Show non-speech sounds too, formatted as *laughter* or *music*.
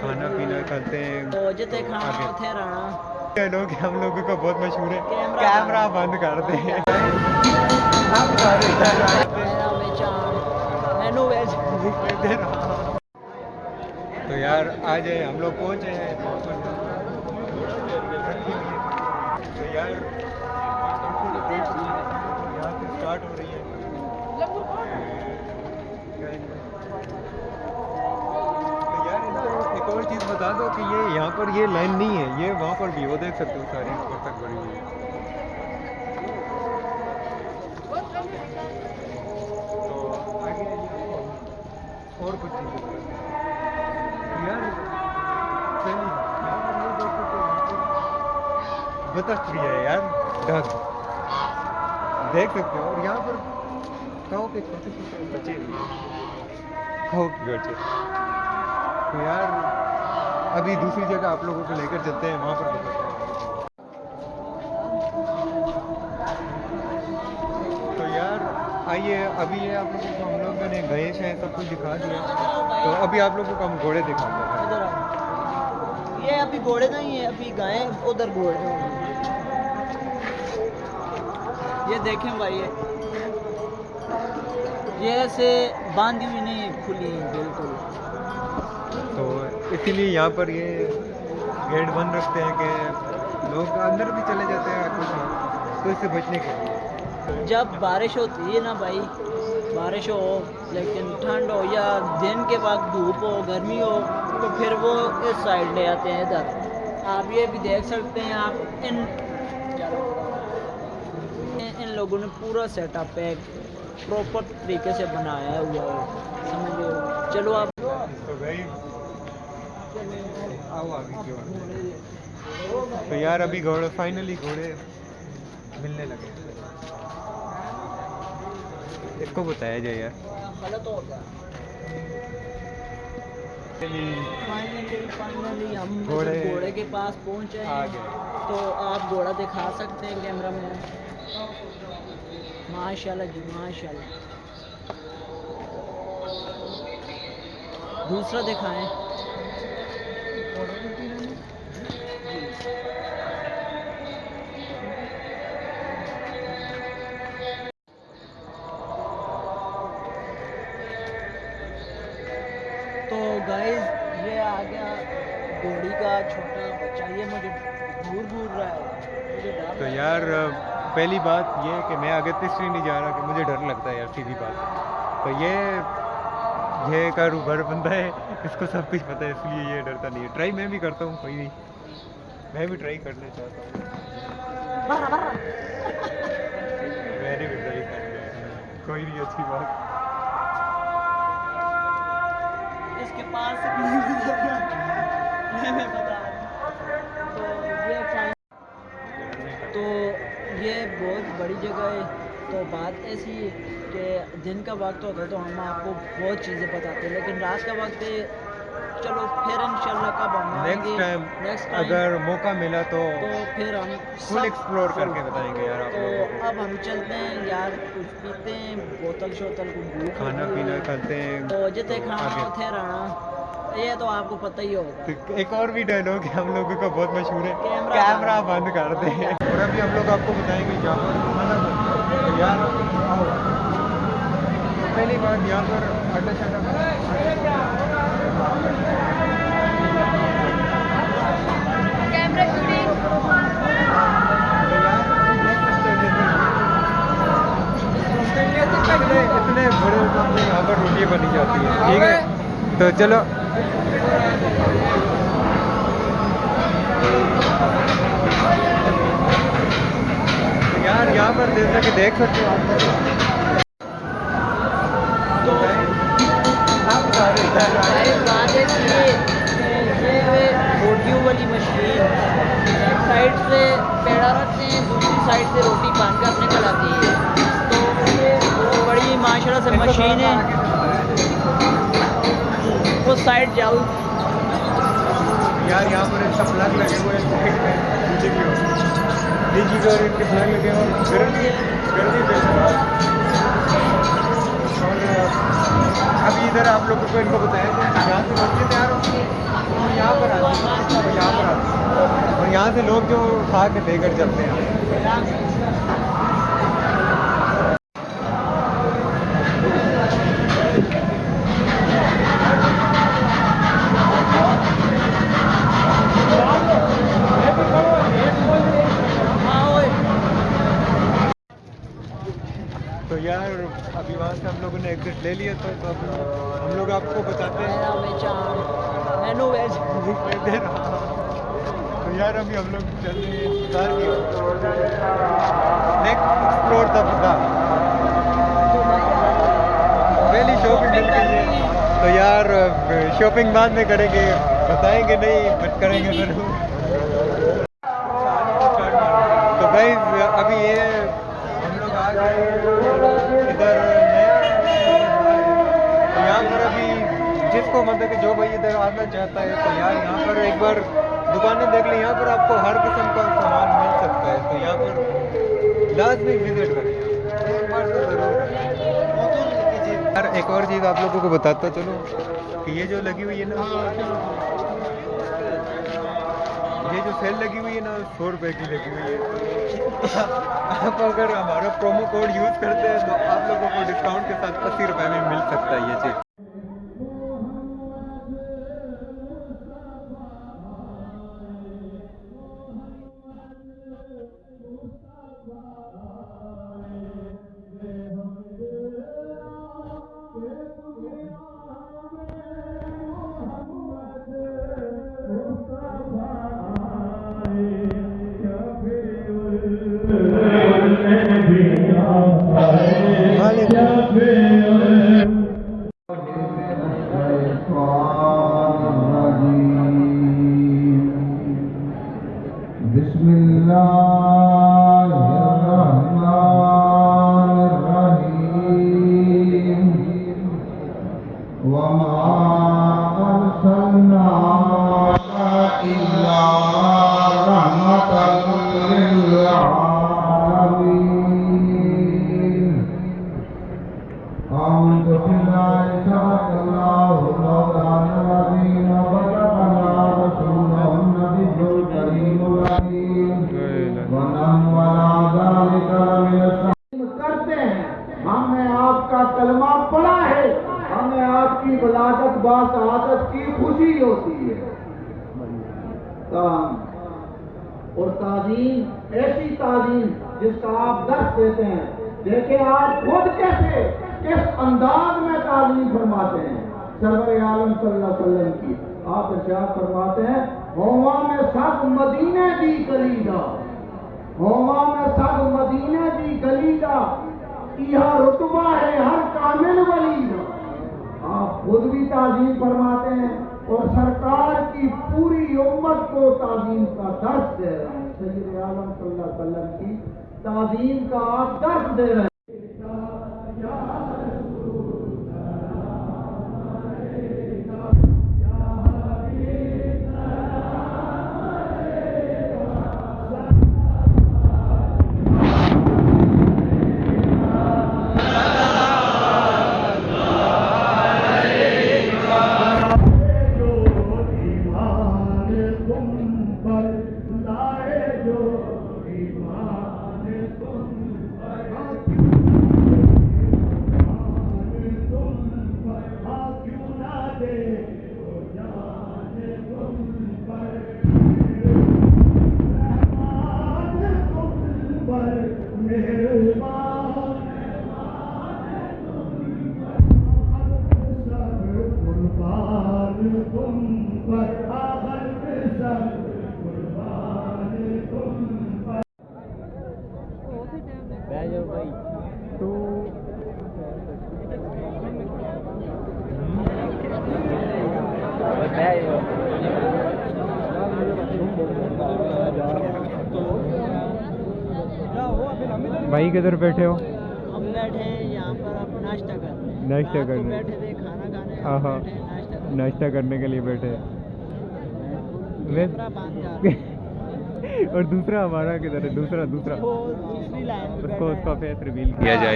کھانا پینا کرتے ہیں۔ لوگ ہم لوگوں کا بہت مشہور ہے۔ کیمرہ بند۔ کر دیں۔ تو یار آ جائے ہم لوگ پہنچے ہیں۔ تو یار اسٹارٹ ہو رہی ہے تو یار ان کو ایک اور چیز بتا دو کہ یہ یہاں پر یہ لائن نہیں ہے یہ وہاں پر بھی وہ دیکھ سکتے ہو ساری اوپر تک بڑی ہوئی ہے۔ تو اور کچھ چیزیں یار بطخ بھی ہے یار ڈگ دیکھ سکتے ہو۔ اور یہاں پر کہو کے چھوٹے چھوٹے بچے بھی ہیں۔ کہو کے بچے۔ تو یار، ابھی دوسری جگہ آپ لوگوں کو لے کر چلتے ہیں، وہاں پر بطخ ہیں تو یار، آئیے، ابھی یہ آپ لوگوں کو ہم لوگوں نے گئے ہیں سب کچھ دکھا دیا۔ تو ابھی آپ لوگوں کو ہم گھوڑے دکھا دیں۔ ادھر یہ ابھی گھوڑے نہیں ہیں، ابھی گائے، ادھر گھوڑے یہ دیکھیں بھائی، یہ ایسے باندھی ہوئی نہیں کھلی بالکل۔ اسی لیے یہاں پر یہ گیٹ بند رکھتے ہیں کہ لوگ اندر بھی چلے جاتے ہیں کچھ تو اس سے بچنے کے لیے۔ جب بارش ہوتی ہے نا بھائی بارش ہو لیکن ٹھنڈ ہو یا دن کے وقت دھوپ ہو گرمی ہو تو پھر وہ اس سائڈ لے آتے ہیں ادھر۔ آپ یہ بھی دیکھ سکتے ہیں آپ ان ان- لوگوں نے پورا سیٹ اپ ہے پراپر طریقے سے بنایا ہوا ہے۔ سمجھ ہو چلو آپ۔ تو یار ابھی گھوڑے فائنلی گھوڑے ملنے لگے۔ اس کو بتایا جائے یار۔ گھوڑے- گھوڑے کے پاس پہنچے تو آپ گھوڑا دکھا سکتے ہیں کیمرہ میں؟ ماشاء اللہ جی ماشاء اللہ دوسرا دکھائیں۔ تو گائز یہ آ گیا گھوڑی کا چھوٹا بچہ. یہ مجھے دور دور رہا ہے. مجھے ڈر تو یار پہلی بات یہ ہے کہ میں آگے تیسری نہیں جا رہا کہ مجھے ڈر لگتا ہے یار سیدھی بات. تو یہ یہ کاروبار بندہ ہے اس کو سب کچھ پتہ ہے اس لیے یہ ڈرتا نہیں ہے۔ ٹرائی میں بھی کرتا ہوں کوئی نہیں۔ میں بھی ٹرائی کرنا چاہتا ہوں۔ میں نے بھی ٹرائی کرنا کوئی نہیں اچھی بات۔ اس کے پاس فائن تو یہ بہت بڑی جگہ ہے۔ تو بات ایسی ہے کہ دن کا وقت ہوتا ہے تو ہم آپ کو بہت چیزیں بتاتے ہیں لیکن رات کا وقت ہے چلو پھر انشاءاللہ کب ہم نیکسٹ ٹائم نیکسٹ اگر موقع ملا تو تو پھر ہم فل ایکسپلور کر کے بتائیں گے یار تو اب ہم چلتے ہیں یار کچھ پیتے ہیں بوتل شوتل کو کھانا پینا۔ کھاتے ہیں۔ تو جتے کھانا اتھے رہنا۔ یہ تو آپ کو پتہ ہی ہوگا۔ ایک اور بھی ڈائلوگ ہے ہم لوگوں کا بہت مشہور ہے۔ کیمرہ بند۔ کر دیں۔ اور ابھی ہم لوگ آپ کو بتائیں گے یہاں پر تو پہلی بات یہاں پر آٹا چاٹا اتنے اتنے بڑے یہاں پر روٹی بنی جاتی ہے ٹھیک ہے؟ تو چلو پر جیسا کہ دیکھ سکتے ہو روٹیوں والی مشین ایک سائڈ سے پیڑا رکھتے ہیں دوسری سائڈ سے روٹی باندھ کر نکل آتی ہے تو بڑی معاشرہ سے مشین ہے وہ سائڈ جاؤ یار، یہاں پر ان کا پلگ لگے ہوئے ہیں اور گرمی گرمی ابھی ادھر آپ لوگوں کو ان کو بتایا کہ یہاں سے لوگ تیار ہوتے ہیں یہاں پر آتے ہیں یہاں پر آتے ہیں اور یہاں سے لوگ جو کھا کے لے کر چلتے ہیں تو یار ہم لوگوں نے ایگزٹ لے لیا تو ہم لوگ آپ کو بتاتے ہیں۔ تو یار ابھی ہم لوگ چل رہے ہیں انتظار کی نیکسٹ ایکسپلور تھا پتا پہلی شاپنگ مل گئی تو یار شاپنگ بعد میں کریں گے بتائیں گے نہیں بٹ کریں گے ضرور تو بھائی ابھی یہ ہم لوگ آ گئے ادھر جس کو مطلب کہ جو بھائی ادھر آنا چاہتا ہے تو یار یہاں پر ایک بار دکانیں دیکھ لیں یہاں پر آپ کو ہر قسم کا سامان مل سکتا ہے تو یہاں پر لازمی وزٹ کریں ایک بار تو ضرور یار ایک اور چیز آپ لوگوں کو بتاتا چلو کہ یہ جو لگی ہوئی ہے نا یہ جو سیل لگی ہوئی ہے نا سو روپے کی لگی ہوئی ہے آپ اگر ہمارا پرومو کوڈ یوز کرتے ہیں تو آپ لوگوں کو ڈسکاؤنٹ کے ساتھ اسی روپے میں مل سکتا ہے یہ چیز کی ولادت با سعادت کی خوشی ہوتی ہے۔ تاہم، اور تعظیم ایسی تعظیم جس کا آپ درس دیتے ہیں، دیکھیں آپ خود کیسے کس انداز میں تعلیم فرماتے ہیں۔ سرور عالم صلی اللہ علیہ وسلم کی آپ ارشاد فرماتے ہیں ہوما میں سب مدینے دی گلیدا ہوما میں سب مدینے دی گلیدا یہ رتبہ ہے ہر کامل ولی آپ خود بھی تعظیم فرماتے ہیں اور سرکار کی پوری امت کو تعظیم کا درس دے رہے ہیں۔ سید عالم صلی اللہ علیہ وسلم کی تعظیم کا آپ درس دے رہے ہیں۔ تو بھائی کدھر بیٹھے ہو ہم بیٹھے ہیں یہاں پر اب ناشتہ کرنے ناشتہ کرنے۔ کھانا کھانے ہاں، ہاں۔ ناشتہ کرنے ناشتہ کرنے کے لیے بیٹھے۔ *laughs* اور دوسرا ہمارا کدھر ہے دوسرا دوسرا اس کو اس کا۔ فیس ریویل کیا جائے